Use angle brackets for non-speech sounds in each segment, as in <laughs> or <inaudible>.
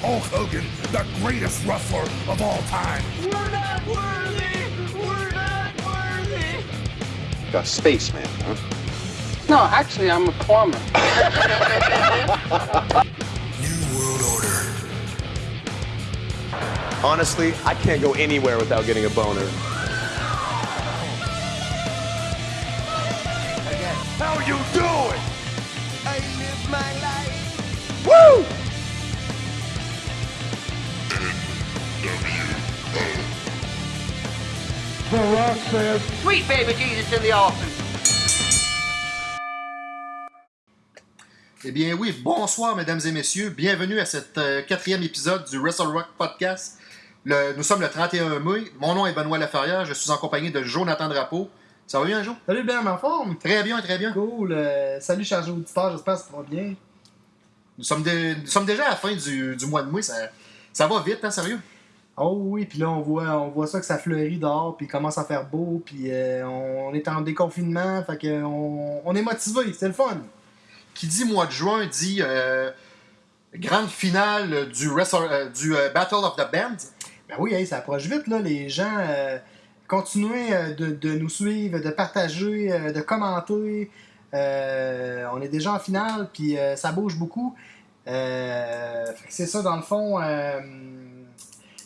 Hulk Hogan, the greatest wrestler of all time. We're not worthy! We're not worthy! A spaceman, huh? No, actually, I'm a plumber. New World Order. Honestly, I can't go anywhere without getting a boner. How you doing? I live my life! Woo! Sweet baby Jesus in the office. Eh bien oui, bonsoir mesdames et messieurs, bienvenue à cet euh, quatrième épisode du Wrestle Rock Podcast. Le- nous sommes le 31 mai, mon nom est Benoît Laferrière, je suis en compagnie de Jonathan Drapeau. Ça va bien, Jo? Salut Ben, en forme? Très bien, très bien. Cool. euh, salut chargé auditeur, j'espère que ça va bien. Nous sommes, dé- nous sommes déjà à la fin du, du mois de mai, ça, ça va vite, hein, sérieux? Oh oui, puis là on voit, on voit ça que ça fleurit dehors, puis il commence à faire beau, puis euh, on est en déconfinement, fait que on, on est motivé, c'est le fun. Qui dit mois de juin dit euh, grande finale du, euh, du euh, Battle of the Band. Ben oui, hey, ça approche vite là, les gens. continuez de, de nous suivre, de partager, de commenter. On est déjà en finale, puis ça bouge beaucoup. C'est ça, dans le fond.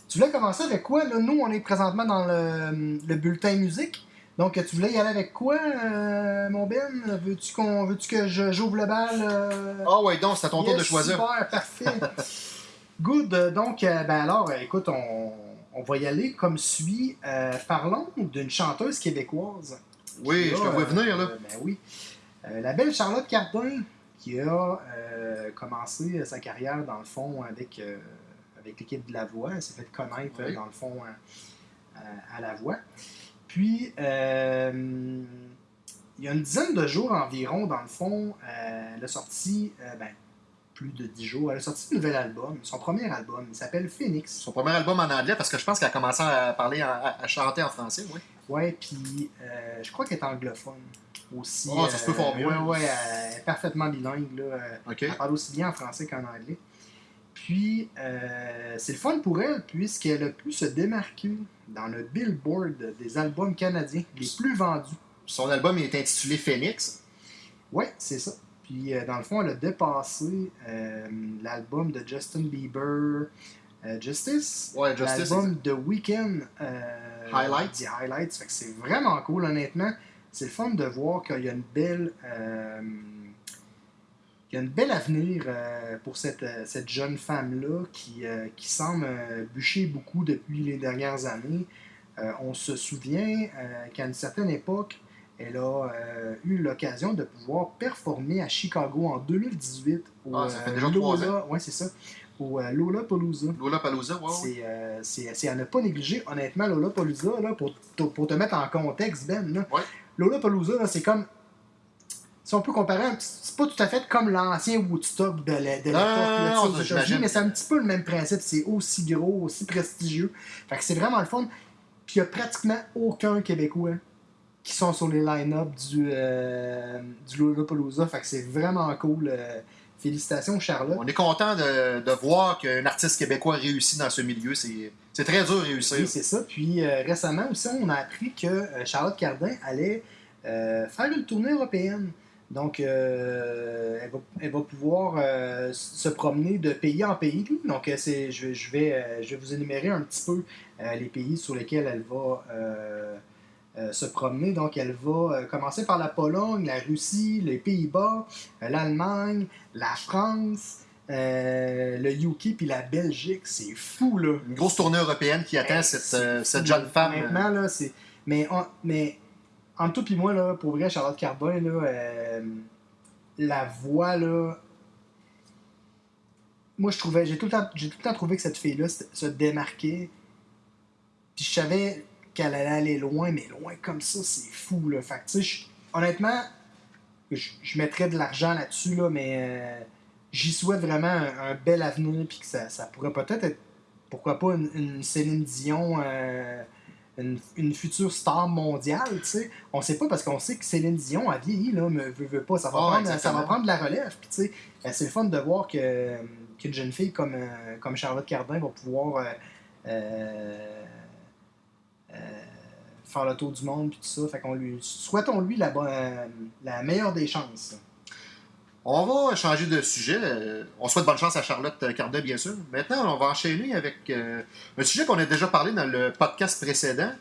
Euh, tu voulais commencer avec quoi? Là? Nous, on est présentement dans le, le bulletin musique. Donc, tu voulais y aller avec quoi, euh, mon Ben? Veux-tu qu'on, que je, j'ouvre le bal? euh? Ah ouais, donc c'est à ton tour de choisir. Super, parfait. <laughs> Good. euh, Donc, euh, ben alors, euh, écoute, on, on va y aller comme suit. Euh, parlons d'une chanteuse québécoise. Oui, je te vois euh, venir là. ben oui. Euh, la belle Charlotte Cardin, qui a euh, commencé sa carrière, dans le fond, avec, euh, avec l'équipe de La Voix. Elle s'est fait connaître, Oui. euh, dans le fond, euh, à, à La Voix. Puis, euh, il y a une dizaine de jours environ, dans le fond, euh, elle a sorti, euh, ben, plus de dix jours, elle a sorti un nouvel album, son premier album, il s'appelle Phoenix. Son premier album en anglais, parce que je pense qu'elle a commencé à parler, en- à, chanter en français, oui. Ouais, puis euh, je crois qu'elle est anglophone aussi. Oh, ça se peut fort bien. Elle est parfaitement bilingue, là. Euh. Elle parle aussi bien en français qu'en anglais. Puis, euh, c'est le fun pour elle, puisqu'elle a pu se démarquer dans le Billboard des albums canadiens les plus vendus. Son album est intitulé Phoenix. Ouais, c'est ça. Puis, euh, dans le fond, elle a dépassé euh, l'album de Justin Bieber, Justice. Ouais, Justice. L'album The Weeknd. euh, Highlights. The Highlights. Fait que c'est vraiment cool, honnêtement. C'est le fun de voir qu'il y a une belle. Qu'il y a une belle avenir euh, pour cette, euh, cette jeune femme-là qui, euh, qui semble euh, bûcher beaucoup depuis les dernières années. On se souvient qu'à une certaine époque, elle a eu l'occasion de pouvoir performer à Chicago en 2018 au Ah, ça fait déjà trois Lola, ouais, c'est ça, au euh, Lollapalooza. Lola Palooza, ouais. C'est, à ne pas négliger, honnêtement, Lollapalooza, là, pour, te- pour te mettre en contexte, Ben. Là, Ouais. Lollapalooza, là, c'est comme. Si on peut comparer, c'est pas tout à fait comme l'ancien Woodstock de, l'époque, j'imagine. États-Unis, mais c'est un petit peu le même principe. C'est aussi gros, aussi prestigieux. Fait que c'est vraiment le fun. Puis il y a pratiquement aucun Québécois qui sont sur les line-up du, euh, du Lollapalooza. Fait que c'est vraiment cool. euh, félicitations, Charlotte. On est content de, de voir qu'un artiste québécois réussit dans ce milieu. C'est très dur de réussir. Oui, c'est ça. Puis euh, récemment aussi, on a appris que euh, Charlotte Cardin allait faire une tournée européenne. Donc, euh, elle, va, elle va pouvoir euh, se promener de pays en pays. Donc, euh, c'est, je, je vais, je vais vous énumérer un petit peu euh, les pays sur lesquels elle va se promener. Donc, elle va commencer par la Pologne, la Russie, les Pays-Bas, l'Allemagne, la France, euh, le UK puis la Belgique. C'est fou, là. Une grosse tournée européenne qui attend cette, cette jeune femme. Maintenant, là, c'est. Mais, mais entre toi et moi, là, pour vrai, Charlotte Cardin, là, euh, la voix, là. Moi, je trouvais. J'ai tout, le temps- tout le temps trouvé que cette fille-là se, démarquait. Puis je savais qu'elle allait aller loin, mais loin comme ça, c'est fou, là. Fait que, honnêtement, je, mettrais de l'argent là-dessus, là, mais euh, j'y souhaite vraiment un, bel avenir, puis que ça, pourrait peut-être être, pourquoi pas, une, une Céline Dion euh, une, une future star mondiale, tu sais. On sait pas parce qu'on sait que Céline Dion a vieilli, là, mais veut, veut pas. Ça va, prendre, ça va prendre de la relève. Puis, tu sais, euh, c'est le fun de voir que, qu'une jeune fille comme, euh, comme Charlotte Cardin va pouvoir euh, euh, euh, faire le tour du monde, puis tout ça. Fait qu'on lui, souhaitons-lui la, bonne- euh, la meilleure des chances. On va changer de sujet. Euh, On souhaite bonne chance à Charlotte Cardin, bien sûr. Maintenant, on va enchaîner avec euh, un sujet qu'on a déjà parlé dans le podcast précédent.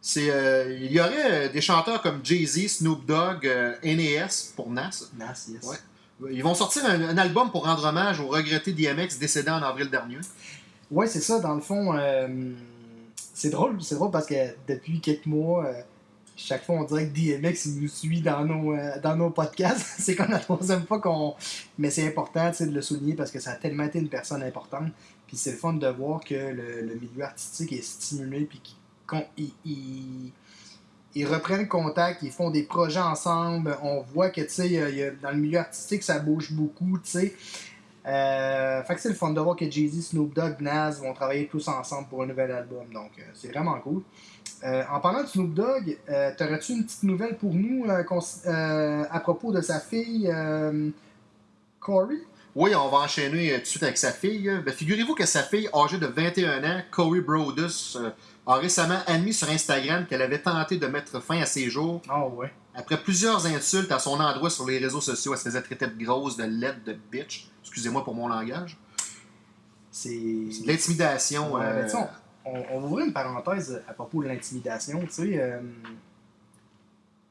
C'est euh, il y aurait des chanteurs comme Jay-Z, Snoop Dogg, euh, NAS pour Nas. Nas, yes. Ouais. Ils vont sortir un, un album pour rendre hommage au regretté DMX décédé en avril dernier. Ouais, c'est ça, dans le fond. c'est drôle, c'est drôle parce que depuis quelques mois, chaque fois on dirait que DMX nous suit dans nos, euh, dans nos podcasts. <laughs> c'est comme la troisième fois qu'on. Mais c'est important de le souligner parce que ça a tellement été une personne importante. Puis c'est le fun de voir que le, le milieu artistique est stimulé puis qu'ils reprennent contact, ils font des projets ensemble. On voit que tu sais, dans le milieu artistique, ça bouge beaucoup, tu sais. Euh, fait que c'est le fun de voir que Jay-Z, Snoop Dogg, Nas vont travailler tous ensemble pour un nouvel album. Donc, euh, c'est vraiment cool. Euh, en parlant de Snoop Dogg, euh, t'aurais-tu une petite nouvelle pour nous à propos de sa fille Corey? Oui, on va enchaîner tout de suite avec sa fille. Ben, Figurez-vous que sa fille, âgée de 21 ans, Corey Brodus, a récemment admis sur Instagram qu'elle avait tenté de mettre fin à ses jours Ah ouais. Après plusieurs insultes à son endroit sur les réseaux sociaux. Elle se faisait traiter de grosse, de laide, de bitch. Excusez-moi pour mon langage. C'est. De l'intimidation. Ouais, euh, on, on va ouvrir une parenthèse à propos de l'intimidation. Tu sais, euh,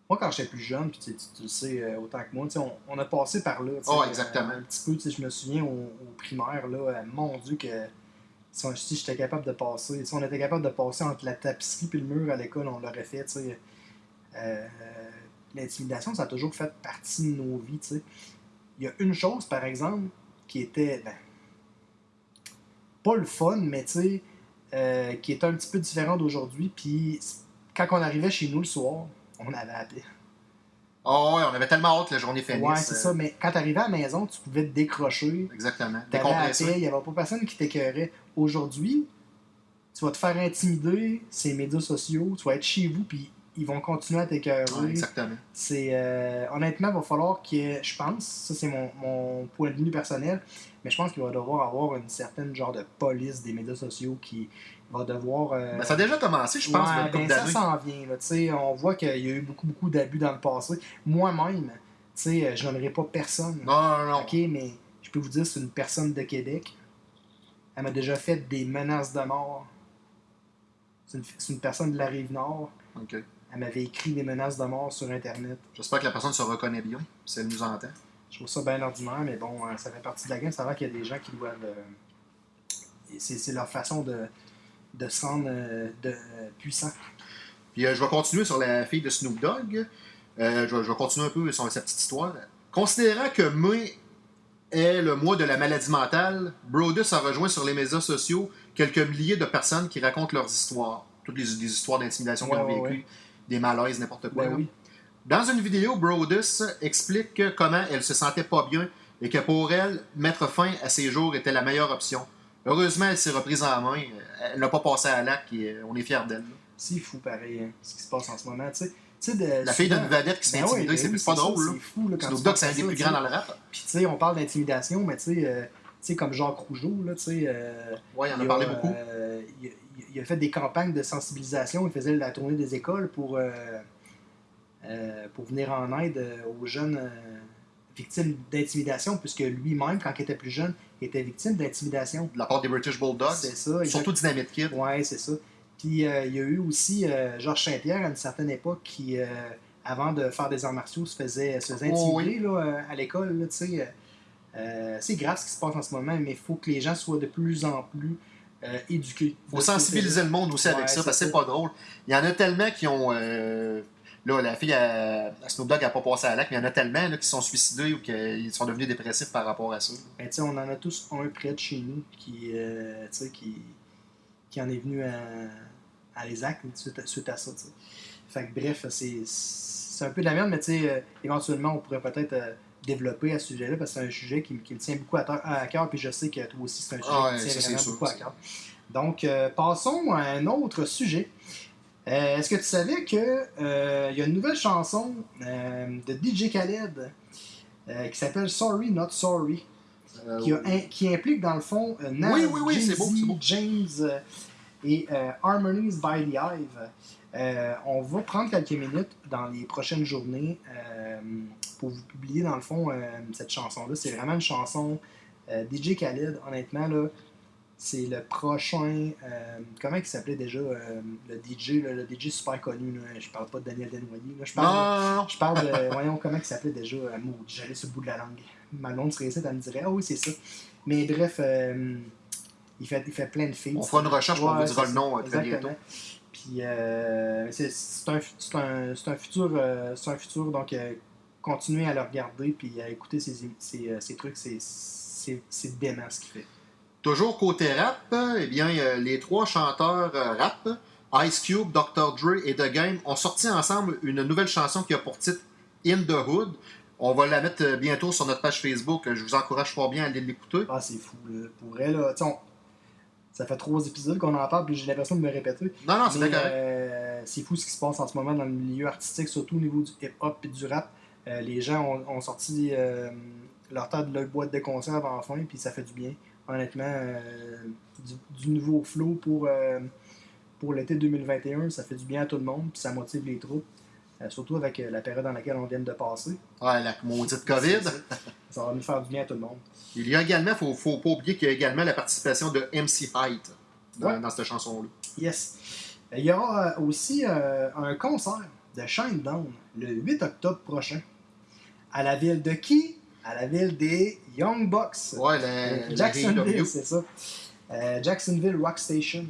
moi, quand j'étais plus jeune, puis tu, sais, tu- tu le sais euh, autant que moi, tu sais, on, on a passé par là. Oh, exactement. euh, un petit peu, je me souviens au, au primaire, là, mon Dieu, que si, j'étais capable de passer, si on était capable de passer entre la tapisserie et le mur à l'école, on l'aurait fait. tu sais. Euh, L'intimidation, ça a toujours fait partie de nos vies. tu sais. Il y a une chose, par exemple, qui était. ben, pas le fun, mais tu sais, euh, qui est un petit peu différent d'aujourd'hui. Puis quand on arrivait chez nous le soir, on avait paix. Oh, ouais, on avait tellement hâte que la journée finisse. Ouais, c'est euh, ça. Mais quand t'arrivais à la maison, tu pouvais te décrocher. Exactement. T'avais il n'y avait pas personne qui t'écœurait. Aujourd'hui, tu vas te faire intimider ces médias sociaux, tu vas être chez vous, puis ils vont continuer à t'écœurer. Ouais, exactement. C'est euh, honnêtement, il va falloir que je pense, ça c'est mon, mon point de vue personnel, mais je pense qu'il va devoir avoir une certaine genre de police des médias sociaux qui va devoir. euh, Ben, ça a déjà commencé, je pense, ouais, ben, ça s'en vient. Là, on voit qu'il y a eu beaucoup, beaucoup d'abus dans le passé. Moi-même, sais, je nommerai pas personne. Non, non, non. OK, mais je peux vous dire, c'est une personne de Québec. Elle m'a déjà fait des menaces de mort. C'est une, c'est une personne de la Rive-Nord. Ok. Elle m'avait écrit des menaces de mort sur Internet. J'espère que la personne se reconnaît bien, si elle nous entend. Je trouve ça bien ordinaire, mais bon, euh, ça fait partie de la game. Ça va qu'il y a des gens qui doivent. euh, c'est leur façon de, de se rendre euh, de, puissant. Puis je vais continuer sur la fille de Snoop Dogg. Je, vais, je vais continuer un peu sur sa petite histoire. Considérant que mai est le mois de la maladie mentale, Brodus a rejoint sur les médias sociaux quelques milliers de personnes qui racontent leurs histoires. Toutes les, histoires d'intimidation Ouais, ont ouais, vécues, des malaises, n'importe quoi. Ben oui. Dans une vidéo, Brodus explique que comment elle se sentait pas bien et que pour elle, mettre fin à ses jours était la meilleure option. Heureusement, elle s'est reprise en main. Elle n'a pas passé à l'acte et euh, on est fiers d'elle. C'est fou, pareil, hein, ce qui se passe en ce moment. Tu sais, de, La fille d'une vedette qui se fait Ben intimider, oui, c'est ben oui, pas drôle. C'est fou, là, quand Dogg, c'est un des plus grands dans le rap. Puis, tu sais, on parle d'intimidation, mais tu sais, euh, tu sais, comme Jacques Rougeau, là, tu sais. euh, Ouais, il en a parlé beaucoup. euh, il, a, il a fait des campagnes de sensibilisation. Il faisait la tournée des écoles pour, euh, euh, pour venir en aide euh, aux jeunes victimes d'intimidation, puisque lui-même, quand il était plus jeune, il était victime d'intimidation. De la part des British Bulldogs? C'est ça. Surtout Dynamite Kid. Ouais, c'est ça. Puis euh, il y a eu aussi euh, Georges Saint-Pierre à une certaine époque qui, euh, avant de faire des arts martiaux, se faisait, se faisait Oh, intimider là, à l'école. c'est grave ce qui se passe en ce moment, mais il faut que les gens soient de plus en plus euh, éduqués. faut De ce sensibiliser le monde aussi Ouais, avec ça, parce que c'est pas drôle. Il y en a tellement qui ont. euh, Là, la fille à, à Snoop Dogg n'a pas passé à l'acte, mais il y en a tellement là, qui sont suicidés ou qui sont devenus dépressifs par rapport à ça. Ben, tu sais, on en a tous un près de chez nous qui, euh, qui, qui en est venu à, à les actes suite à, suite à ça. Fait que bref, c'est c'est un peu de la merde, mais tu sais, euh, éventuellement, on pourrait peut-être euh, développer à ce sujet-là parce que c'est un sujet qui, qui me tient beaucoup à, cœur, puis je sais que toi aussi, c'est un sujet Ah qui ça, tient vraiment sûr, beaucoup à cœur. Donc, euh, passons à un autre sujet. Euh, Est-ce que tu savais qu'il euh, y a une nouvelle chanson euh, de DJ Khaled qui s'appelle Sorry Not Sorry, qui, a- in- qui implique dans le fond Nas, Oui, oui, beau, beau. James et Harmonies by the Hive. Euh, on va prendre quelques minutes dans les prochaines journées euh, pour vous publier dans le fond euh, cette chanson-là. C'est vraiment une chanson DJ Khaled, honnêtement là. C'est le prochain. comment il s'appelait déjà le DJ, là, le DJ super connu. Là. Je parle pas de Daniel Desnoyers. Là. Je parle, Non, je parle de. <laughs> voyons comment il s'appelait déjà. J'allais sur le bout de la langue. Ma blonde serait ici, elle me dirait Ah oui, c'est ça. Mais bref, il, fait, il fait plein de filles. On fera une recherche, on Ouais, vous dira le nom très exactement. bientôt. Puis euh, c'est un, un, futur, euh, c'est un futur donc euh, continuez à le regarder puis à écouter ses, euh, trucs, c'est dément ce qu'il fait. Toujours côté rap, eh bien, les trois chanteurs rap, Ice Cube, Dr. Dre et The Game, ont sorti ensemble une nouvelle chanson qui a pour titre In the Hood. On va la mettre bientôt sur notre page Facebook. Je vous encourage fort bien à aller l'écouter. Ah c'est fou là. Pour elle là, on- ça fait trois épisodes qu'on en parle puis j'ai l'impression de me répéter. Non, non, c'est correct. euh, c'est fou ce qui se passe en ce moment dans le milieu artistique, surtout au niveau du hip-hop et du rap. Euh, les gens ont, ont sorti euh, leur tas de leur boîte de conserve enfin, puis ça fait du bien. Honnêtement, euh, du, du nouveau flow pour, pour l'été 2021, ça fait du bien à tout le monde, puis ça motive les troupes. Euh, surtout avec euh, la période dans laquelle on vient de passer. Ouais, la maudite COVID. Ça va nous faire du bien à tout le monde. Il y a également, il ne faut, pas oublier qu'il y a également la participation de MC Height dans, Ouais. dans cette chanson-là. Yes. Euh, Il y aura aussi euh, un concert de Shinedown le 8 octobre prochain. À la ville de qui? À la ville des Young Bucks. Ouais, la, Jacksonville, c'est ça. Euh, Jacksonville Rock Station.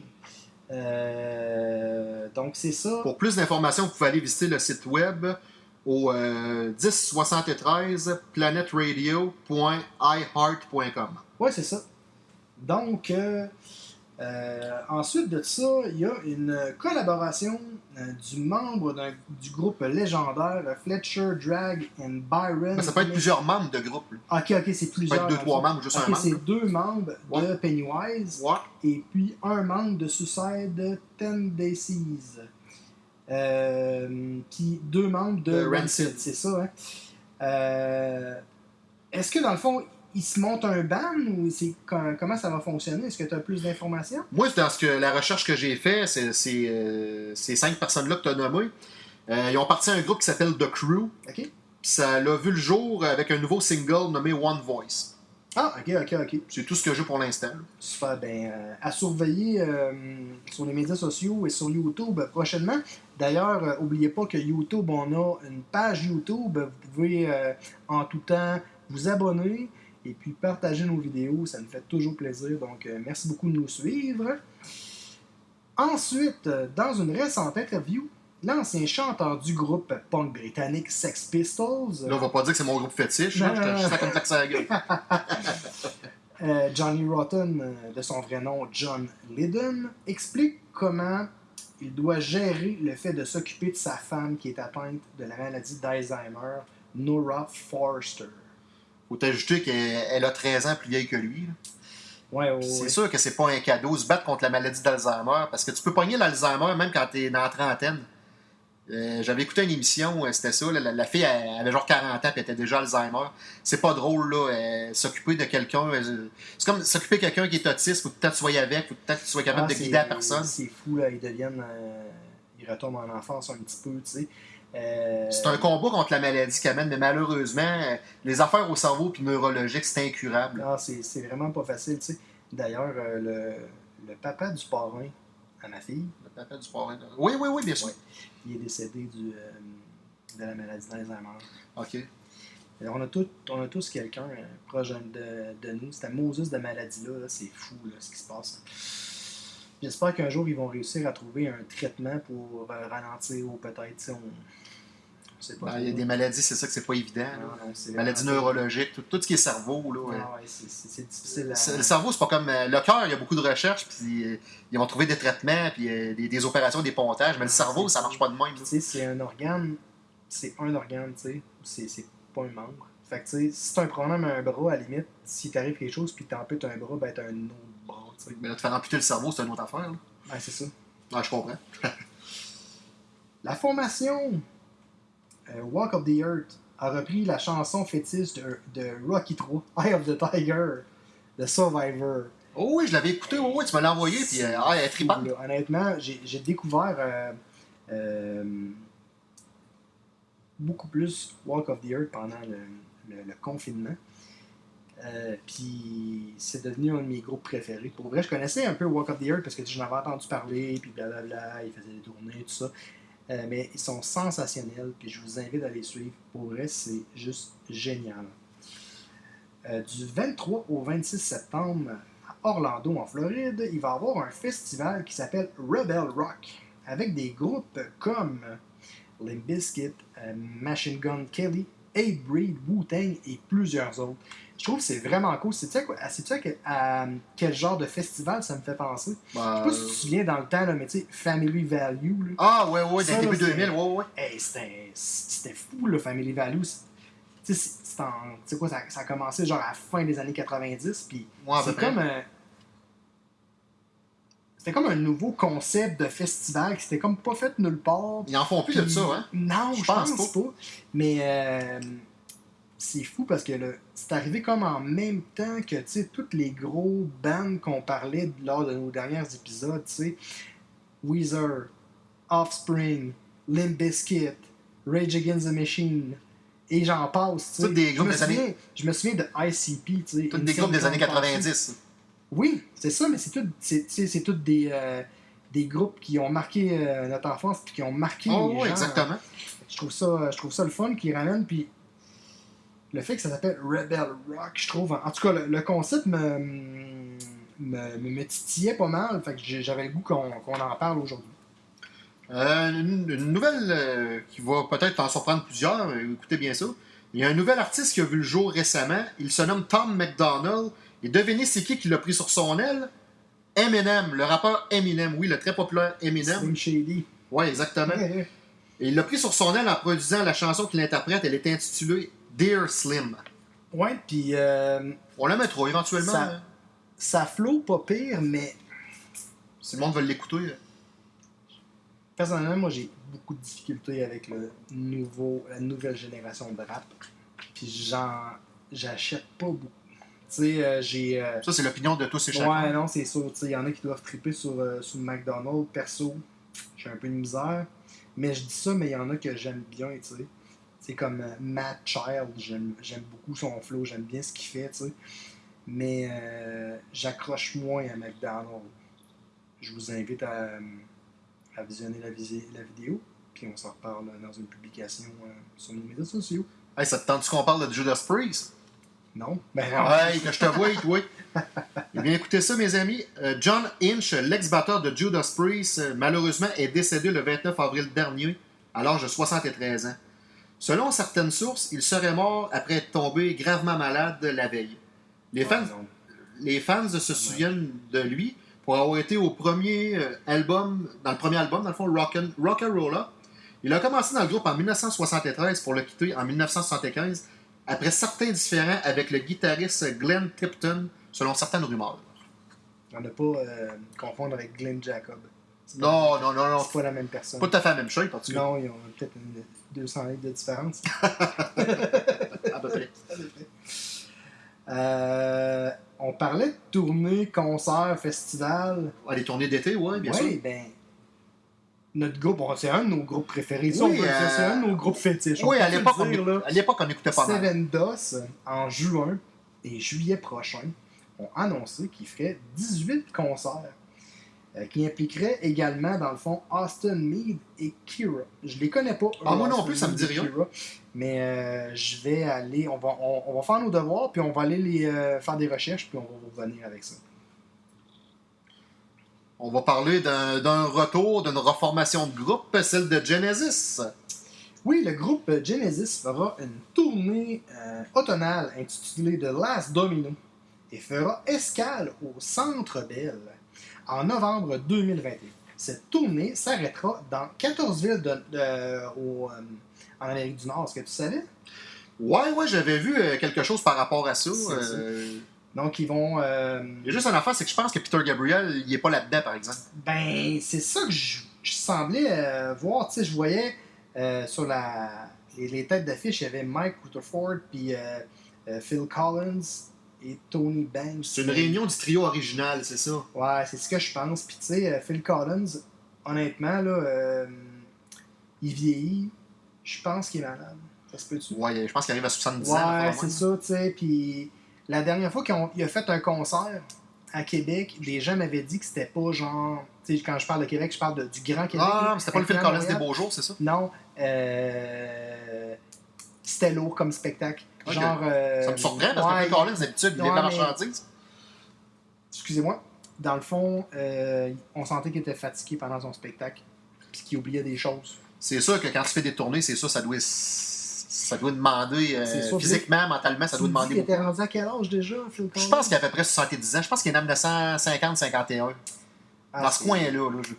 Euh, donc, c'est ça. Pour plus d'informations, vous pouvez aller visiter le site web au euh, 1073 planetradio.iheart.com. Ouais, c'est ça. Donc, euh, ensuite de ça, il y a une collaboration euh, du membre du groupe légendaire euh, Fletcher Drag and Byron. Mais ça peut être plusieurs membres de groupe. là. Ok, ok, c'est Ça peut plusieurs. être deux, trois membres juste Ok, un membre. c'est deux membres de. Pennywise Ouais. et puis un membre de Suicide Tendencies. Euh, puis deux membres de De Rancid, Rancid. c'est ça. Hein? Euh, Est-ce que dans le fond, il se monte un ban ou c'est com- comment ça va fonctionner? Est-ce que tu as plus d'informations? Moi, dans ce que, la recherche que j'ai fait, c'est euh, ces cinq personnes-là que tu as nommées. Euh, ils ont parti à un groupe qui s'appelle The Crew. Ok. Puis ça l'a vu le jour avec un nouveau single nommé One Voice. Ah, ok, ok, ok. C'est tout ce que j'ai pour l'instant. Super, ben, euh, à surveiller euh, sur les médias sociaux et sur YouTube prochainement. D'ailleurs, euh, n'oubliez pas que YouTube, on a une page YouTube. Vous pouvez en tout temps vous abonner et puis partager nos vidéos. Ça nous fait toujours plaisir. Donc, euh, merci beaucoup de nous suivre. Ensuite, euh, dans une récente interview, l'ancien chanteur du groupe punk britannique Sex Pistols, Là, on va pas dire que c'est mon groupe fétiche. Non, Je te- je fais comme taxe à la gueule. <laughs> Euh, Johnny Rotten, de son vrai nom John Lydon, explique comment il doit gérer le fait de s'occuper de sa femme qui est atteinte de la maladie d'Alzheimer, Nora Forster. Faut t'ajouter qu'elle elle a 13 ans plus vieille que lui. Ouais, ouais, C'est ouais. sûr que c'est pas un cadeau se battre contre la maladie d'Alzheimer parce que tu peux pogner l'Alzheimer même quand t'es dans la trentaine. Euh, J'avais écouté une émission, euh, c'était ça. la, la fille elle avait genre 40 ans elle était déjà Alzheimer. C'est pas drôle, là. euh, s'occuper de quelqu'un. euh, c'est comme s'occuper de quelqu'un qui est autiste. Faut que tu sois avec. Faut que tu sois capable Ah, de guider la personne. C'est fou, là, ils deviennent. ils retombent en enfance un petit peu, tu sais. Euh, C'est un combat contre la maladie qu'elle mène, mais malheureusement, euh, les affaires au cerveau puis neurologique, c'est incurable. Ah, c'est vraiment pas facile, tu sais. D'ailleurs, euh, le, le papa du parrain à ma fille, Le papa du parrain. Oui, oui, oui, bien sûr. Ouais. il est décédé du, euh, de la maladie d'Alzheimer. OK. On a, tout- on a tous quelqu'un proche de, de nous. Cette Moses de maladie-là, là, c'est fou là, ce qui se passe. J'espère qu'un jour, ils vont réussir à trouver un traitement pour ralentir ou peut-être, on Ben, Il y a des maladies, c'est ça que c'est pas évident. c'est Maladies neurologiques, tout, tout ce qui est cerveau. Là, ouais. Ah ouais, c'est- difficile à... Le cerveau, c'est pas comme. euh, le cœur, il y a beaucoup de recherches, puis euh, ils vont trouver des traitements, puis euh, des, des opérations, des pontages, mais le cerveau, ça marche pas de même. Tu sais, c'est un organe, c'est un organe, tu sais, c'est- pas un membre. Fait que, tu sais, si t'as un problème à un bras, à la limite, si t'arrive quelque chose puis t'amputes un bras, ben t'as un autre bras, tu sais. Mais là, te faire amputer le cerveau, c'est une autre affaire. là. Ouais, c'est ça. Ouais, je comprends. <laughs> La formation Walk of the Earth a repris la chanson fétiche de, de Rocky 3, <laughs> Eye of the Tiger, de Survivor. Oh oui, je l'avais écouté, oh oui, tu me l'as envoyé, puis euh, ah, elle est tripante. Honnêtement, j'ai découvert euh, euh, beaucoup plus Walk of the Earth pendant le, le- le confinement. Euh, puis c'est devenu un de mes groupes préférés. Pour vrai, je connaissais un peu Walk of the Earth parce que j'en avais entendu parler, puis blablabla, ils faisaient des tournées, tout ça. Euh, mais ils sont sensationnels, puis je vous invite à les suivre. Pour vrai, c'est juste génial. Euh, du 23 au 26 septembre, à Orlando, en Floride, il va y avoir un festival qui s'appelle Rebel Rock, avec des groupes comme Limp Bizkit, euh, Machine Gun Kelly, Ape Breed, Wu-Tang et plusieurs autres. Je trouve que c'est vraiment cool. C'est-tu à, quoi- à- quel- à quel genre de festival ça me fait penser? Bah, Je sais pas si tu te souviens dans le temps, là, mais tu sais, Family Value. Là. Ah, ouais, ouais, dès le début c'est- 2000, ouais, ouais. Hey, c'était c'était fou, le Family Value. Tu sais, tu quoi, ça, ça a commencé genre à la fin des années 90, puis Ouais, c'est comme. C'était comme un nouveau concept de festival qui s'était comme pas fait nulle part. Ils en font plus de ça, hein? Non, Je pense pense, pas. Mais euh, c'est fou parce que c'est arrivé comme en même temps que tu sais, toutes les gros bands qu'on parlait lors de nos derniers épisodes, tu sais, Weezer, Offspring, Limp Bizkit, Rage Against the Machine, et j'en passe. tu sais. Toutes des groupes des années- Je me souviens de ICP, tu sais. Tous des groupes des années Clown Posse. 90. Oui, c'est ça, mais c'est tout, c'est, tous des, euh, des groupes qui ont marqué euh, notre enfance puis qui ont marqué Oh, les gens. exactement. Je trouve ça, je trouve ça le fun qu'ils ramènent, puis le fait que ça s'appelle Rebel Rock, je trouve, en tout cas, le, le concept me, me, titillait pas mal, fait que j'avais le goût qu'on, qu'on en parle aujourd'hui. Euh, une, une nouvelle qui va peut-être en surprendre plusieurs, écoutez bien ça. Il y a un nouvel artiste qui a vu le jour récemment. Il se nomme Tom McDonald. Et devinez c'est qui qui l'a pris sur son aile? Eminem, le rappeur Eminem. Oui, le très populaire Eminem. Slim Shady. Oui, exactement. Et il l'a pris sur son aile en produisant la chanson qu'il interprète. Elle est intitulée Dear Slim. ouais puis euh, On la mettra éventuellement. Ça- hein. ça flow pas pire, mais Si le monde veut l'écouter. personnellement, moi, j'ai beaucoup de difficultés avec le nouveau, la nouvelle génération de rap. Puis j'en, j'achète pas beaucoup. Tu sais, euh, j'ai... euh, Ça, c'est l'opinion de tous et chacun. Ouais, non, c'est sûr. Il y en a qui doivent triper sur, euh, sur McDonald's. Perso, j'ai un peu de misère. Mais je dis ça, mais il y en a que j'aime bien, tu sais. C'est comme euh, Matt Child, j'aime j'aime beaucoup son flow, j'aime bien ce qu'il fait, tu sais. Mais j'accroche moins à McDonald's. Je vous invite à, à visionner la, visi- la vidéo, puis on s'en reparle dans une publication sur nos médias sociaux. Hey, ça te tente qu'on parle de Judas Priest? Non? Ben, Ouais, que je te vois, toi. Eh bien, écoutez ça, mes amis. Euh, John Inch, l'ex-batteur de Judas Priest, euh, malheureusement, est décédé le 29 avril dernier, à l'âge de 73 ans. Selon certaines sources, il serait mort après être tombé gravement malade la veille. Les fans, non. les fans se souviennent de lui pour avoir été au premier euh, album, dans le premier album, dans le fond, Rock'n'Rolla. Il a commencé dans le groupe en 1973 pour le quitter en 1975, après certains différends avec le guitariste Glenn Tipton, selon certaines rumeurs. On ne pas euh, confondre avec Glenn Jacob. Non, non, non, non. C'est pas la même personne. Pas tout à fait la même chose, en tout cas. Non, ils ont peut-être une 200 livres de différence. <laughs> À peu près. Euh, on parlait de tournée, concert, festival. Ah, les tournées d'été, oui, bien oui, sûr. ben. Notre groupe, bon, c'est un de nos groupes préférés. Oui, euh, c'est un de nos groupes fétiches. Oui, à l'époque, on, écoutait pas mal. Seven DOS, en juin et juillet prochain, ont annoncé qu'ils feraient 18 concerts euh, qui impliqueraient également, dans le fond, Austin Mead et Kira. Je les connais pas. Ah, moi non plus, ça me dit rien. Kira, mais euh, je vais aller, on va, on, on va faire nos devoirs, puis on va aller les, euh, faire des recherches, puis on va revenir avec ça. On va parler d'un retour, d'une reformation de groupe, celle de Genesis. Oui, le groupe Genesis fera une tournée euh, automnale intitulée The Last Domino et fera escale au Centre Bell en novembre 2021. Cette tournée s'arrêtera dans 14 villes de- de- au, euh, en Amérique du Nord. Est-ce que tu savais? Ouais, ouais, j'avais vu euh, quelque chose par rapport à ça. Donc, ils vont. euh, Il y a juste une affaire, c'est que je pense que Peter Gabriel, il est pas là-dedans, par exemple. ben, c'est ça que je je semblais euh, voir, tu sais, je voyais euh, sur la, les, les têtes d'affiche, il y avait Mike Rutherford, puis euh, Phil Collins et Tony Banks. C'est une réunion du trio original, c'est ça? Ouais, c'est ce que je pense. Puis tu sais, Phil Collins, honnêtement, là, euh, il vieillit. Je pense qu'il est malade. Ça se peut-tu? Ouais, je pense qu'il arrive à 70 ans. Ouais, c'est ça, tu sais. Puis la dernière fois qu'il a fait un concert à Québec, les gens m'avaient dit que c'était pas genre. Tu sais, quand je parle de Québec, je parle de- du Grand Québec. Ah, mais c'était pas le Phil Collins des beaux jours, c'est ça? Non. Euh, c'était lourd comme spectacle. Genre. euh, Ça me surprend parce que Phil Collins, d'habitude, il est la marchandise. Excusez-moi. Dans le fond, euh, on sentait qu'il était fatigué pendant son spectacle. Puis qu'il oubliait des choses. C'est sûr que quand tu fais des tournées, c'est ça, ça doit, ça doit demander euh, physiquement, mentalement, ça doit demander beaucoup. était rendu à quel âge déjà, Phil Collins? Je pense qu'il a à peu près 70 ans. Je pense qu'il est né en 1950-51. Ah, dans ce coin-là. là. Je,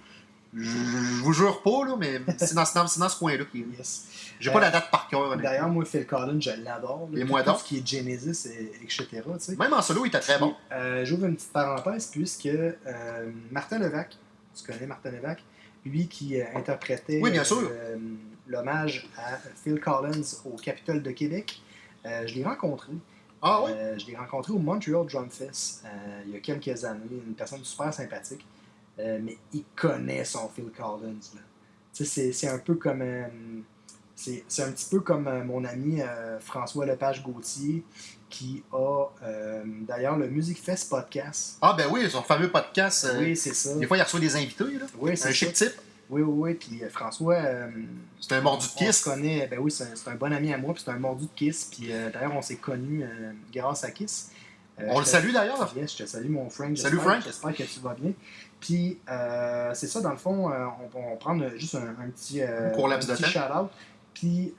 je, je vous jure pas, là, mais c'est dans, ce coin-là qu'il est. Yes. J'ai Euh, pas la date par cœur. D'ailleurs, moi, Phil Collins, je l'adore. Et moi tout donc. ce qui est Genesis, et, etc. Même en solo, il était très bon. Euh, J'ouvre une petite parenthèse puisque euh, Martin Levac, tu connais Martin Levac, lui qui euh, interprétait Oui, bien sûr. L'hommage à Phil Collins au Capitole de Québec, euh, je l'ai rencontré. Ah oui? Euh, je l'ai rencontré au Montreal Drum Fest euh, il y a quelques années. Une personne super sympathique. Mais il connaît son Phil Collins. C'est un peu comme. c'est un petit peu comme mon ami François Lepage-Gauthier qui a d'ailleurs le Music Fest podcast. Ah ben oui, son fameux podcast. oui, c'est ça. Des fois, il reçoit des invités. Là. Oui, Un c'est chic ça. type. Oui, oui, oui. Puis euh, François. euh, C'est un mordu de kiss. connaît, ben oui, c'est un, bon ami à moi, puis c'est un mordu de Kiss. Puis euh, d'ailleurs, on s'est connus euh, grâce à Kiss. On le salue d'ailleurs. Yes, je te salue, mon Frank. Salut, Frank. J'espère que tu vas bien. Puis, c'est ça, dans le fond, on prendre juste un, un petit, Un petit shout-out. Puis,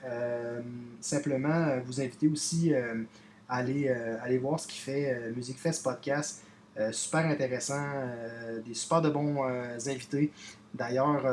simplement, vous inviter aussi à aller, aller voir ce qu'il fait Music Fest Podcast. Euh, super intéressant, euh, des super de bons euh, invités. D'ailleurs,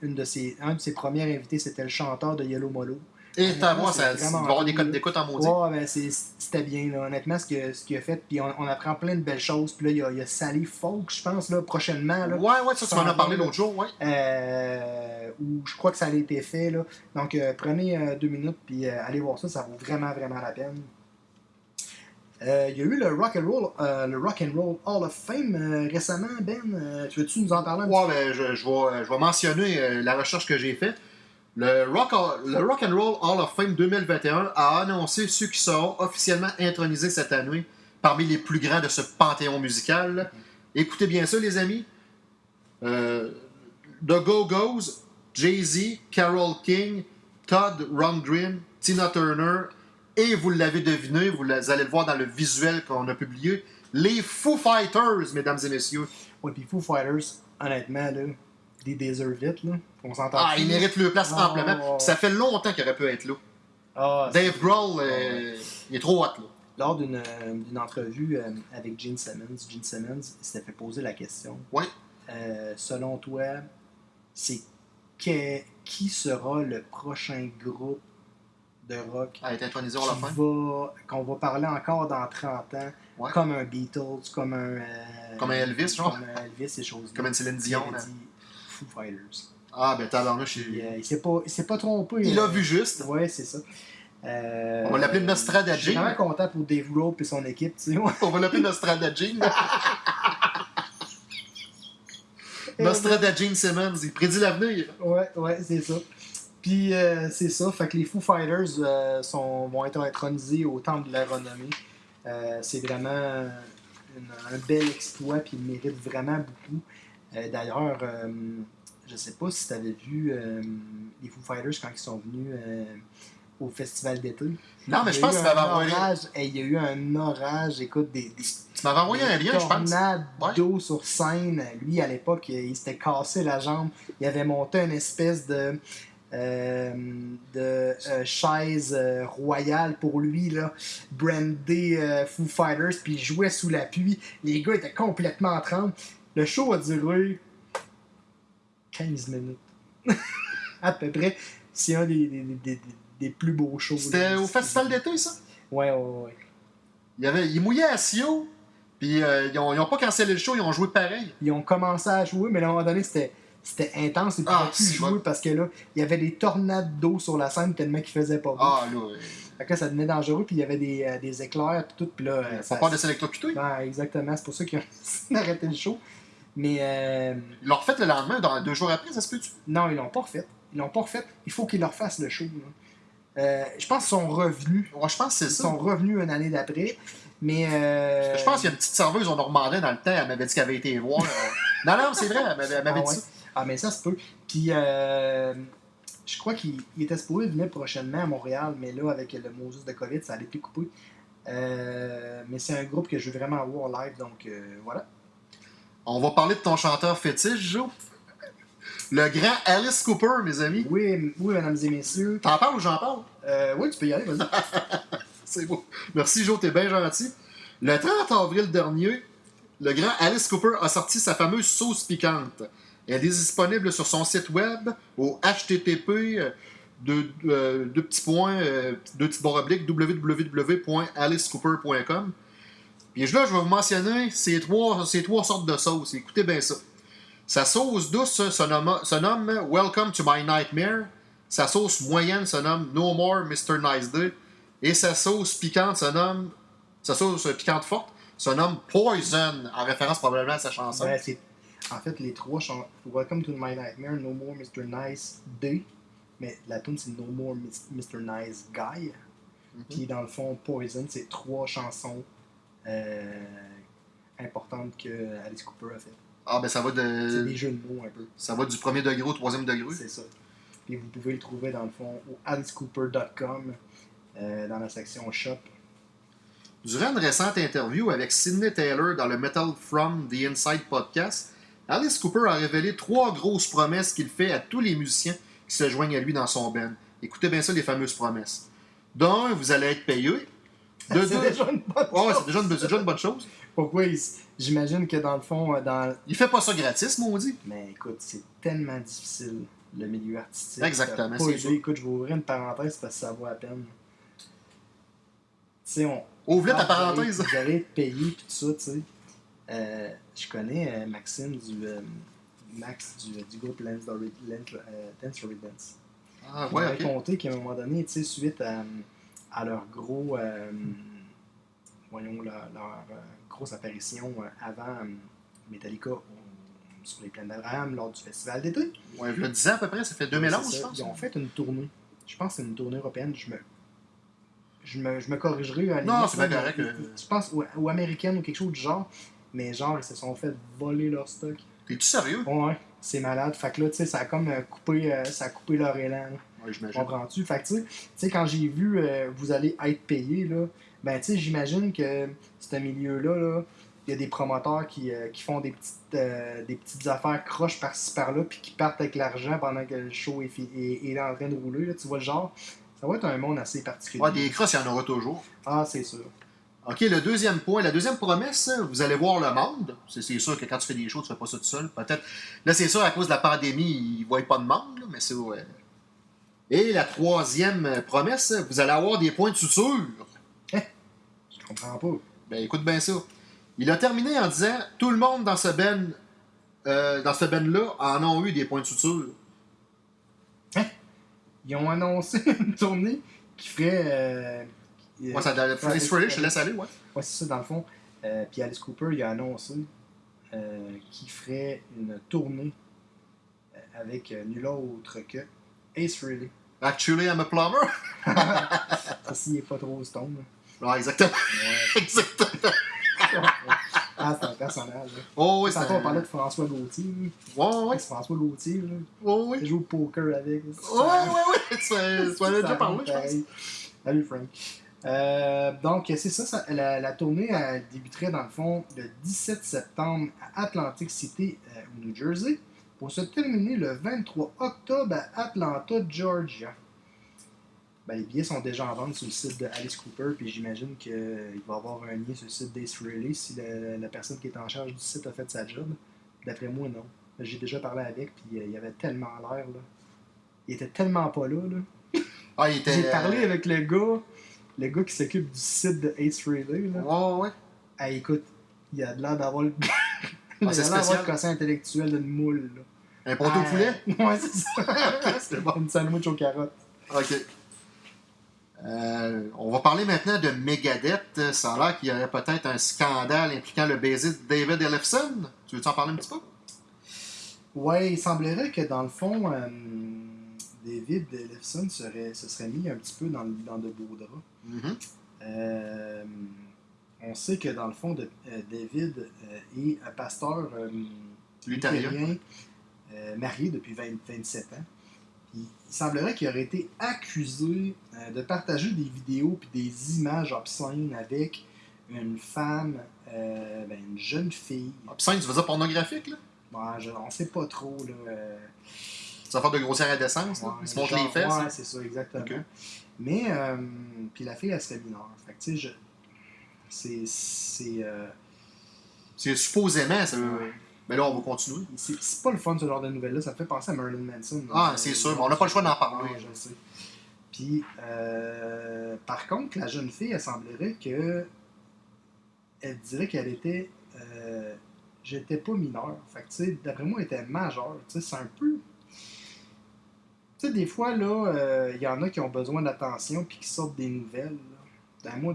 une de ses, un de ses premiers invités, c'était le chanteur de Yellow Molo. Et voix, c'est ça, va avoir des codes d'écoute en maudit. Ouais, ben c'était bien, là. honnêtement, ce qu'il ce a fait. Puis on, on apprend plein de belles choses. Puis là, il y a, il y a Sally Folk, je pense, là, prochainement. Là, Ouais, ouais, ça, tu m'en as parlé l'autre jour, ouais. euh, où je crois que ça a été fait. Là. Donc, euh, prenez euh, deux minutes, puis allez voir ça. Ça vaut vraiment, vraiment la peine. Euh, Il y a eu le Rock and Roll, euh, le Rock and Roll Hall of Fame euh, récemment, Ben. Tu veux-tu nous en parler un petit ben, je, je vais, je vais mentionner la recherche que j'ai faite. Le Rock, le Rock and Roll Hall of Fame 2021 a annoncé ceux qui seront officiellement intronisés cette année parmi les plus grands de ce panthéon musical. Écoutez bien ça, les amis. The Go-Go's, Jay-Z, Carole King, Todd Rundgren, Tina Turner, et vous l'avez deviné, vous allez le voir dans le visuel qu'on a publié, les Foo Fighters, mesdames et messieurs. Ouais, puis Foo Fighters, honnêtement, là, des deserve it, là. On s'entend. Ah, il mérite le place Ah, amplement. Puis Ça fait longtemps qu'il aurait pu être là. Ah, Dave Grohl, euh, il est trop hot, là. lors d'une euh, entrevue euh, avec Gene Simmons, Gene Simmons s'était fait poser la question euh, selon toi, c'est qui sera le prochain groupe de rock la va- qu'on va parler encore dans 30 ans, Ouais. comme un Beatles, comme un. euh, Comme un Elvis, genre? Comme un Elvis, ces choses-là. Comme une Céline Dion, Il là. avait dit Foo Fighters. Ah, ben tabarnouche, il, euh, il s'est pas, pas trompé. il euh, a vu juste. Ouais, c'est ça. Euh, On va l'appeler Je Nostradagine. suis vraiment content pour Dave Grohl et son équipe, tu sais. On va l'appeler Nostradagine. <laughs> Nostradagine Simmons, il prédit l'avenir. Ouais, ouais, c'est ça. Puis euh, c'est ça, fait que les Foo Fighters euh, sont, vont être intronisés au temple de la renommée. Euh, c'est vraiment une- un bel exploit, puis ils méritent vraiment beaucoup. Euh, D'ailleurs, euh, je sais pas si tu avais vu euh, les Foo Fighters quand ils sont venus au festival d'été. Non, mais je y a pense que tu m'avais un envoyé. Hey, il y a eu un orage, écoute, des, des, Tu m'avais envoyé un lien, je pense. Ouais. d'eau sur scène. Lui, à l'époque, il s'était cassé la jambe. Il avait monté une espèce de, de euh, chaise euh, royale pour lui, là, brandé euh, Foo Fighters, puis il jouait sous la pluie. Les gars étaient complètement en tremble. Le show a duré 15 minutes. <laughs> à peu près. C'est un des, des, des- des- plus beaux shows. C'était au festival d'été, ça? Ouais, ouais, ouais. Il, avait, il mouillait à Sio, puis euh, ils, ont, ils ont pas cancellé le show, ils ont joué pareil. ils ont commencé à jouer, mais à un moment donné, c'était c'était intense et Ah, plus jouer parce que là, il y avait des tornades d'eau sur la scène tellement qu'il faisait pas beau. Ah, là, Fait que là, ça devenait dangereux, puis il y avait des, euh, des éclairs, puis tout, puis là... euh, ça- pas de s'électrocuter. Exactement, c'est pour ça qu'ils ont arrêté le show. Mais euh, Ils l'ont refait le lendemain, dans, deux jours après, ça se peut-tu? non, ils l'ont pas refait. Ils l'ont pas refait. Il faut qu'ils leur fassent le show. Euh, je pense qu'ils sont revenus. Ouais, je pense Ils sont revenus une année d'après. Mais. euh, Je pense qu'il y a une petite serveuse au Normandin dans le temps, elle m'avait dit qu'elle avait été voir. <laughs> non, non, c'est vrai, elle m'avait, elle m'avait Ah dit ouais. ça. Ah, mais ça se peut. Puis, euh, je crois qu'il il était supposé venir prochainement à Montréal, mais là, avec le Moses de COVID, ça allait plus couper. Euh, mais c'est un groupe que je veux vraiment voir live, donc euh, voilà. On va parler de ton chanteur fétiche, Joe. Le grand Alice Cooper, mes amis. Oui, oui mesdames et messieurs. T'en parles ou j'en parle? Euh, oui, tu peux y aller, vas-y. <laughs> C'est beau. Merci, Joe, t'es bien gentil. Le 30 avril dernier, le grand Alice Cooper a sorti sa fameuse sauce piquante. Elle est disponible sur son site web au http euh, deux, euh, deux petits points, euh, petits www.alicecooper.com. Puis là, je vais vous mentionner ces trois, ces trois sortes de sauces. Écoutez bien ça. Sa sauce douce se nomme, Welcome to my nightmare. Sa sauce moyenne se nomme No More Mr. Nice Day. Et sa sauce piquante se nomme. Sa sauce piquante forte se nomme Poison, en référence probablement à sa chanson. Ben, en fait, les trois chantent Welcome to My Nightmare, No More Mr. Nice Day. Mais la tune c'est No More Mr. Nice Guy. Mhm. Puis dans le fond, Poison, c'est trois chansons euh, importantes que Alice Cooper a fait. Ah, ben ça va, C'est de, des jeux de mots un peu. ça va du premier degré au troisième degré? C'est ça. Puis vous pouvez le trouver dans le fond au alicecooper.com euh, dans la section shop. Durant une récente interview avec Sidney Taylor dans le Metal From the Inside podcast, Alice Cooper a révélé trois grosses promesses qu'il fait à tous les musiciens qui se joignent à lui dans son band. Écoutez bien ça, les fameuses promesses. D'un, vous allez être payé. <laughs> De C'est deux, déjà une bonne Ouais, chose. c'est déjà, une- c'est déjà une bonne chose. Pourquoi J'imagine que dans le fond, euh, dans... Il fait pas ça gratis, maudit. Mais écoute, c'est tellement difficile, le milieu artistique. Exactement, Pas sûr. Écoute, je vais ouvrir une parenthèse parce que ça vaut la peine. Tu sais, on. Ouvre-le ta parenthèse. Vous allez être payé puis tout ça, tu sais. Euh, je connais euh, Maxime du. euh, Max du, du groupe Dory- Lance- euh, Dance Story Dance. Ah, Il ouais, m'avait ok. compté qu'à un moment donné, tu sais, suite à, à leur gros. voyons, leur, leur, grosse apparition avant Metallica sur les plaines d'Abraham lors du festival d'été. Ouais, il y a 10 ans à peu près, ça fait 2011, C'est je pense. Ils ont fait une tournée. Je pense que c'est une tournée européenne. Je me, je me, je me corrigerai. à Non, c'est là, correct. Je pense, ou, ou américaine ou quelque chose du genre. Mais genre, ils se sont fait voler leur stock. T'es-tu sérieux? Ouais, c'est malade. Fait que là, tu sais, ça a comme euh, coupé, euh, ça a coupé leur élan. là. Ouais, j'imagine. Comprends-tu? Fait que, tu sais- tu sais, quand j'ai vu euh, vous allez être payé, là, ben, tu sais, j'imagine que ce milieu-là, là, il y a des promoteurs qui, euh, qui font des petites, des petites affaires croches par-ci par-là, puis qui partent avec l'argent pendant que le show est, est, est en train de rouler. Là, tu vois le genre? Ça va être un monde assez particulier. Ouais, des crosses, il y en aura toujours. Ah, c'est sûr. OK, le deuxième point, la deuxième promesse, vous allez voir le monde. C'est sûr que quand tu fais des shows, tu fais pas ça tout seul. Peut-être. Là, c'est sûr, à cause de la pandémie, ils voient pas de monde, là, mais c'est. ouais. Et la troisième promesse, vous allez avoir des points de suture. Je comprends pas. Ben, écoute bien ça. Il a terminé en disant Tout le monde dans ce ben, euh, dans ce ben-là en ont eu des points de suture. Ils ont annoncé <laughs> une tournée qui ferait. euh, ça Ouais, Friday, je te laisse aller, ouais. Ouais, c'est ça, dans le fond. Euh, puis Alice Cooper, il a annoncé euh, qu'il ferait une tournée euh, avec euh, nul autre que Ace Frehley. Actually, I'm a plumber. <laughs> Ça, s'il est pas trop stone. là. Ouais, exactement. Ouais. <laughs> exactement. ah, c'est un personnage. là. Oh, oui, c'est. Tantôt, on parlait de François Gauthier. là. Ouais, ouais. C'est François Gauthier. Là. Ouais, ouais. Il joue au poker avec. Ouais, ouais, ouais. Tu, tu en as déjà Ça parlé, je pense. Salut Frank. Euh, donc, c'est ça, ça- la, la tournée elle débuterait dans le fond le 17 septembre à Atlantic City, euh, au New Jersey, pour se terminer le 23 octobre à Atlanta, Georgia. Ben, les billets sont déjà en vente sur le site de Alice Cooper, puis j'imagine qu'il va y avoir un lien sur le site d'Ace Frehley si la personne qui est en charge du site a fait sa job. D'après moi, non. J'ai déjà parlé avec, puis euh, il avait tellement l'air, là. Il était tellement pas là, là. Ah, il était. J'ai parlé euh, avec le gars, le gars qui s'occupe du site de Ace Frehley. Là. Ouais, ouais. Ah, écoute, il a de l'air d'avoir le. il a c'est l'air d'avoir spécial. le quotient intellectuel d'une moule. Là. Un poteau au poulet? <laughs> Ouais, c'est ça. <laughs> <laughs> c'est bon, une sandwich aux carottes. OK. Euh, on va parler maintenant de Megadeth. Ça a l'air qu'il y aurait peut-être un scandale impliquant le baiser de David Ellefson. Tu veux-tu en parler un petit peu? Ouais, il semblerait que dans le fond, euh, David Ellefson serait, se serait mis un petit peu dans, le- dans de beaux draps. Mhm. Euh, on sait que dans le fond, de- euh, David euh, est un pasteur Luthérien. marié depuis 20 27 ans. Il semblerait qu'il aurait été accusé de partager des vidéos et des images obscènes avec une femme, ben, une jeune fille. Obscène, tu veux dire pornographique, là? Bon, je- on sait pas trop. Là, Ça va faire de grossière indécence, là? Ouais, Il se montre genre- les fesses. Ouais, c'est ça, exactement. Mais, euh, puis la fille, elle serait mineure. Fait que, tu sais, je. C'est. C'est euh, C'est supposément, ça. Mais là, on va continuer. c'est- pas le fun, ce genre de nouvelles-là. Ça me fait penser à Marilyn Manson. Ah, c'est sûr, mais on n'a pas le choix d'en parler. Ouais, je le sais. Puis, euh, par contre, la jeune fille, elle semblerait que. Elle dirait qu'elle était. euh, J'étais pas mineure. Fait que, tu sais, d'après moi, elle était majeure. Tu sais, c'est un peu. Tu sais, des fois, là, euh, il y en a qui ont besoin d'attention puis qui sortent des nouvelles. là. Ben, moi,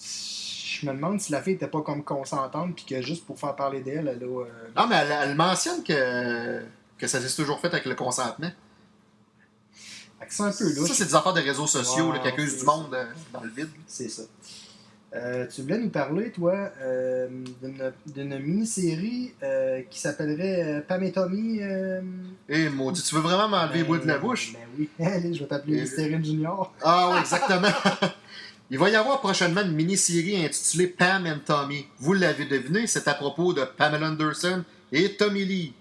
je me demande si la fille était pas comme consentante puis que juste pour faire parler d'elle, elle a. euh, Non, mais elle, elle mentionne que, que ça s'est toujours fait avec le consentement. c'est un peu louche. Ça, c'est des affaires de réseaux sociaux Ouais, qui accusent du monde euh, dans le vide. C'est ça. Euh, tu voulais nous parler, toi, euh, d'une- mini-série euh, qui s'appellerait Pam et Tommy. euh, Et maudit, tu veux vraiment m'enlever les ben, bouts de la bouche? Ben oui. <laughs> Allez, je vais t'appeler Mystérine Junior. Ah oui, <laughs> exactement. <laughs> Il va y avoir prochainement une mini-série intitulée Pam and Tommy. Vous l'avez deviné, c'est à propos de Pamela Anderson et Tommy Lee.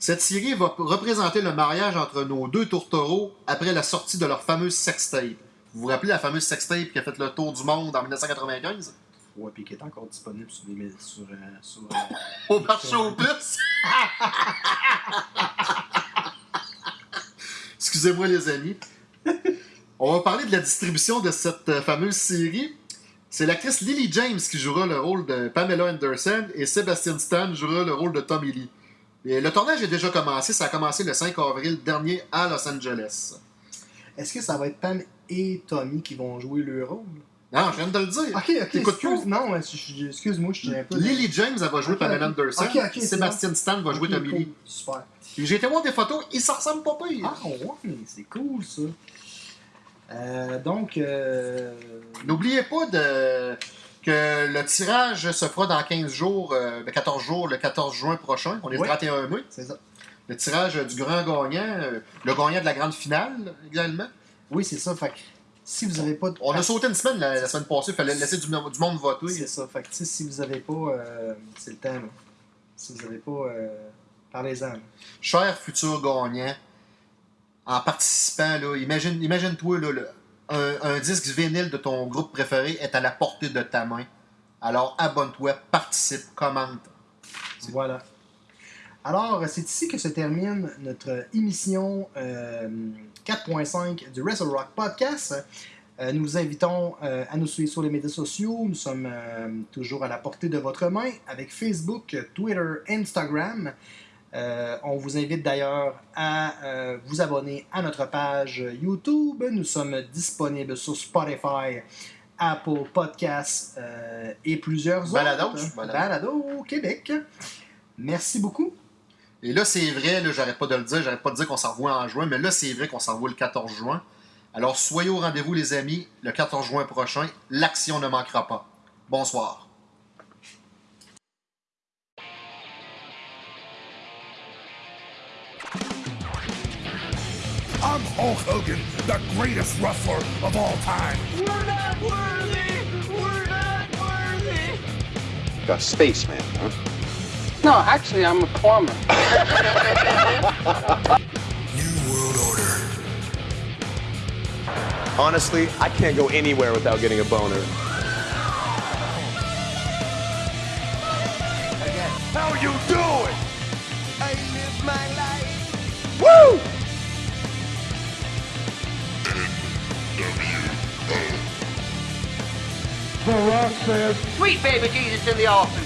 Cette série va représenter le mariage entre nos deux tourtereaux après la sortie de leur fameuse sextape. Vous vous rappelez la fameuse sextape qui a fait le tour du monde en 1995? Ouais, puis qui est encore disponible sur, les, sur, euh, sur, euh, <laughs> Au marché au plus! <laughs> Excusez-moi les amis. On va parler de la distribution de cette euh, fameuse série. C'est l'actrice Lily James qui jouera le rôle de Pamela Anderson et Sebastian Stan jouera le rôle de Tommy Lee. Et le tournage est déjà commencé, ça a commencé le 5 avril dernier à Los Angeles. Est-ce que ça va être Pam et Tommy qui vont jouer le rôle? Non, je viens de le dire. Ok, ok, excuse, non, excuse-moi, je tiens un peu. Lily James, elle va jouer Pamela. Anderson. Ok, ok, c'est Sébastien Stan va jouer Tommy. Lee. Super. Puis J'ai été voir des photos, ils s'en ressemblent pas pire. Ah ouais, c'est cool ça. Euh, donc, euh, N'oubliez pas de... que le tirage se fera dans 15 jours, euh, ben 14 jours, le 14 juin prochain. On est Oui. le 31 mai. c'est ça. Le tirage du grand gagnant, le gagnant de la grande finale également. Oui, c'est ça. Fait que si vous avez pas de On a sauté une semaine la, la semaine passée, il fallait laisser du, du monde voter. C'est ça. Fait que, si vous avez pas. euh, c'est le temps, là. Si vous avez pas. Euh, Parlez-en. Cher futur gagnant, en participant, là, imagine, imagine-toi, là, le- un, un disque vinyle de ton groupe préféré est à la portée de ta main. Alors abonne-toi, participe, commente. Voilà. Alors, c'est ici que se termine notre émission euh, 4.5 du Wrestle Rock Podcast. Euh, nous vous invitons euh, à nous suivre sur les médias sociaux. Nous sommes euh, toujours à la portée de votre main avec Facebook, Twitter, Instagram. Euh, on vous invite d'ailleurs à euh, vous abonner à notre page YouTube. Nous sommes disponibles sur Spotify, Apple Podcasts euh, et plusieurs autres. balado. Balado Québec. Merci beaucoup. Et là, c'est vrai, là, j'arrête pas de le dire, j'arrête pas de dire qu'on s'en revoit en juin, mais là, c'est vrai qu'on s'en revoit le 14 juin. Alors, soyez au rendez-vous, les amis, le 14 juin prochain. L'action ne manquera pas. Bonsoir. I'm Hulk Hogan, the greatest wrestler of all time. We're not worthy! We're not worthy! A spaceman, huh? No, actually, I'm a plumber. New World Order. Honestly, I can't go anywhere without getting a boner. How you doing? I live my life! Woo! Sweet baby Jesus in the office.